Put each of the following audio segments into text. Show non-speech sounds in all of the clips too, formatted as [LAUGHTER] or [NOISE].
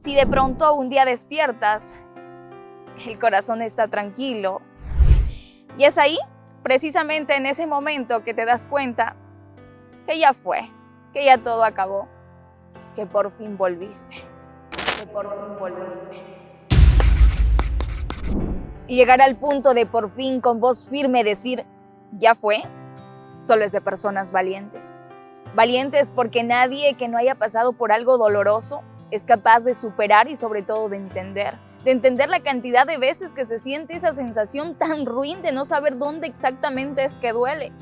Si de pronto un día despiertas, el corazón está tranquilo. Y es ahí, precisamente en ese momento, que te das cuenta que ya fue, que ya todo acabó, que por fin volviste, que por fin volviste. Y llegar al punto de por fin con voz firme decir, ya fue, solo es de personas valientes. Valientes porque nadie que no haya pasado por algo doloroso es capaz de superar y sobre todo de entender, de entender la cantidad de veces que se siente esa sensación tan ruin de no saber dónde exactamente es que duele,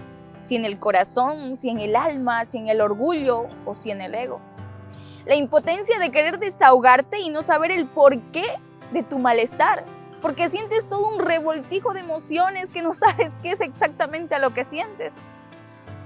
si en el corazón, si en el alma, si en el orgullo o si en el ego. La impotencia de querer desahogarte y no saber el porqué de tu malestar, porque sientes todo un revoltijo de emociones que no [LAUGHS] sabes qué es exactamente a lo que sientes.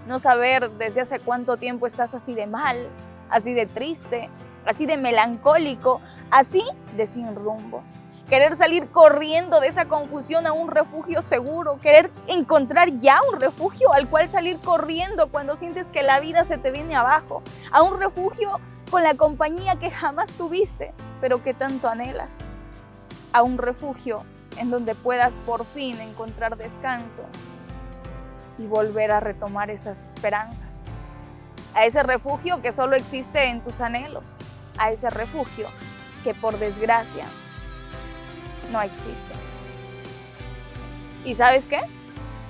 No saber desde hace cuánto tiempo estás así de mal, así de triste, así de melancólico, así de sin rumbo. Querer salir corriendo de esa confusión a un refugio seguro, querer encontrar ya un refugio al cual salir corriendo cuando sientes que la vida se te viene abajo, a un refugio con la compañía que jamás tuviste, pero que tanto anhelas, a un refugio en donde puedas por fin encontrar descanso y volver a retomar esas esperanzas a ese refugio que solo existe en tus anhelos, a ese refugio que por desgracia no existe. ¿Y sabes qué?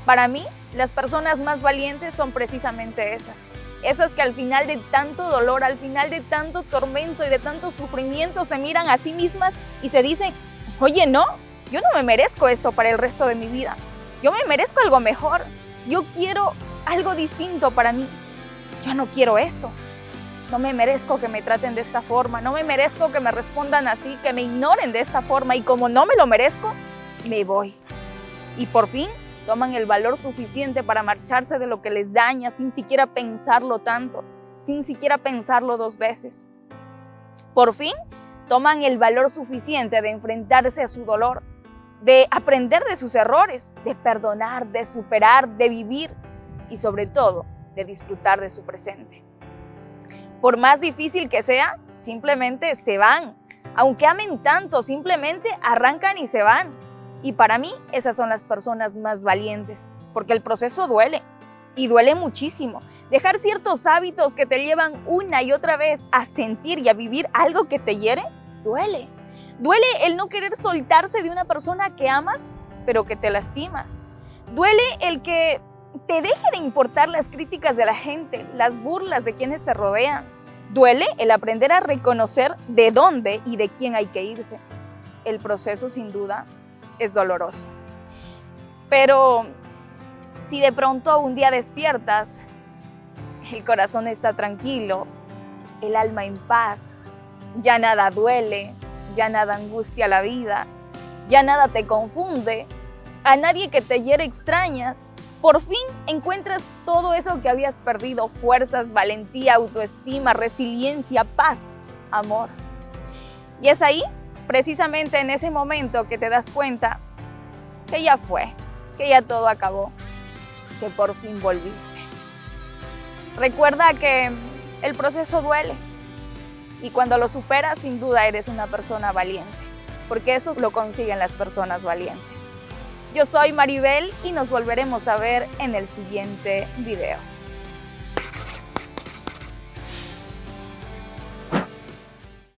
Para mí, las personas más valientes son precisamente esas. Esas que al final de tanto dolor, al final de tanto tormento y de tanto sufrimiento se miran a sí mismas y se dicen, oye, no, yo no me merezco esto para el resto de mi vida. Yo me merezco algo mejor. Yo quiero algo distinto para mí yo no quiero esto. No me merezco que me traten de esta forma, no me merezco que me respondan así, que me ignoren de esta forma y como no me lo merezco, me voy. Y por fin toman el valor suficiente para marcharse de lo que les daña sin siquiera pensarlo tanto, sin siquiera pensarlo dos veces. Por fin toman el valor suficiente de enfrentarse a su dolor, de aprender de sus errores, de perdonar, de superar, de vivir y sobre todo de disfrutar de su presente. Por más difícil que sea, simplemente se van. Aunque amen tanto, simplemente arrancan y se van. Y para mí, esas son las personas más valientes, porque el proceso duele. Y duele muchísimo. Dejar ciertos hábitos que te llevan una y otra vez a sentir y a vivir algo que te hiere, duele. Duele el no querer soltarse de una persona que amas, pero que te lastima. Duele el que te deje de importar las críticas de la gente, las burlas de quienes te rodean. Duele el aprender a reconocer de dónde y de quién hay que irse. El proceso sin duda es doloroso. Pero si de pronto un día despiertas, el corazón está tranquilo, el alma en paz, ya nada duele, ya nada angustia la vida, ya nada te confunde, a nadie que te hiere extrañas, por fin encuentras todo eso que habías perdido, fuerzas, valentía, autoestima, resiliencia, paz, amor. Y es ahí, precisamente en ese momento, que te das cuenta que ya fue, que ya todo acabó, que por fin volviste. Recuerda que el proceso duele y cuando lo superas, sin duda eres una persona valiente, porque eso lo consiguen las personas valientes. Yo soy Maribel y nos volveremos a ver en el siguiente video.